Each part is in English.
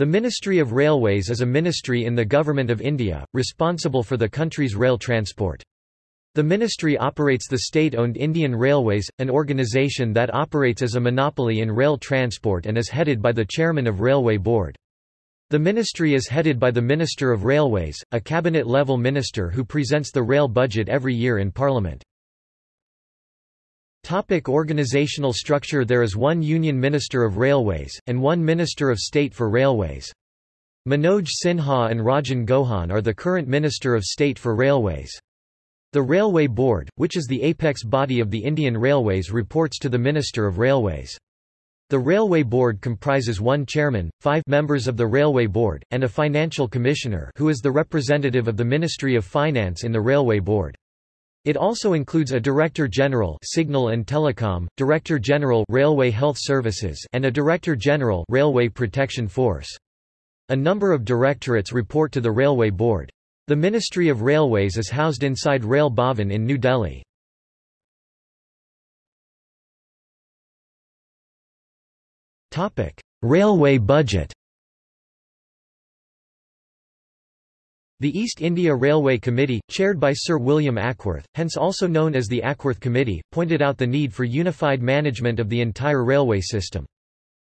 The Ministry of Railways is a ministry in the Government of India, responsible for the country's rail transport. The ministry operates the state-owned Indian Railways, an organisation that operates as a monopoly in rail transport and is headed by the chairman of Railway Board. The ministry is headed by the Minister of Railways, a cabinet-level minister who presents the rail budget every year in Parliament. Topic organizational structure There is one Union Minister of Railways, and one Minister of State for Railways. Manoj Sinha and Rajen Gohain are the current Minister of State for Railways. The Railway Board, which is the apex body of the Indian Railways reports to the Minister of Railways. The Railway Board comprises one chairman, five members of the Railway Board, and a financial commissioner who is the representative of the Ministry of Finance in the Railway Board. It also includes a Director General Signal and Telecom, Director General Railway Health Services and a Director General Railway Protection Force. A number of directorates report to the Railway Board. The Ministry of Railways is housed inside Rail Bhavan in New Delhi. Railway budget The East India Railway Committee, chaired by Sir William Acworth, hence also known as the Acworth Committee, pointed out the need for unified management of the entire railway system.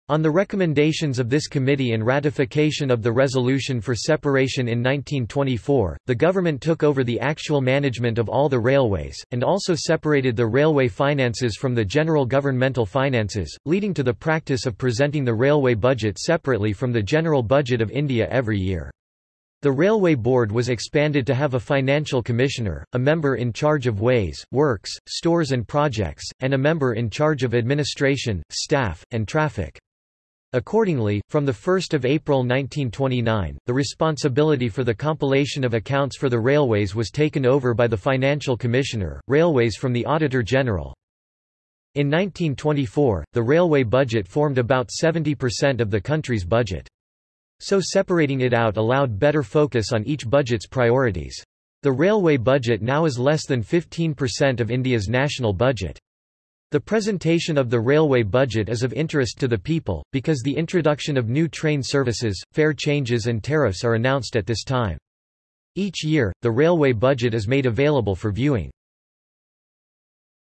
On the recommendations of this committee and ratification of the resolution for separation in 1924, the government took over the actual management of all the railways, and also separated the railway finances from the general governmental finances, leading to the practice of presenting the railway budget separately from the general budget of India every year. The Railway Board was expanded to have a financial commissioner, a member in charge of ways, works, stores and projects, and a member in charge of administration, staff, and traffic. Accordingly, from 1 April 1929, the responsibility for the compilation of accounts for the railways was taken over by the Financial Commissioner, Railways from the Auditor General. In 1924, the railway budget formed about 70% of the country's budget. So separating it out allowed better focus on each budget's priorities. The railway budget now is less than 15% of India's national budget. The presentation of the railway budget is of interest to the people, because the introduction of new train services, fare changes and tariffs are announced at this time. Each year, the railway budget is made available for viewing.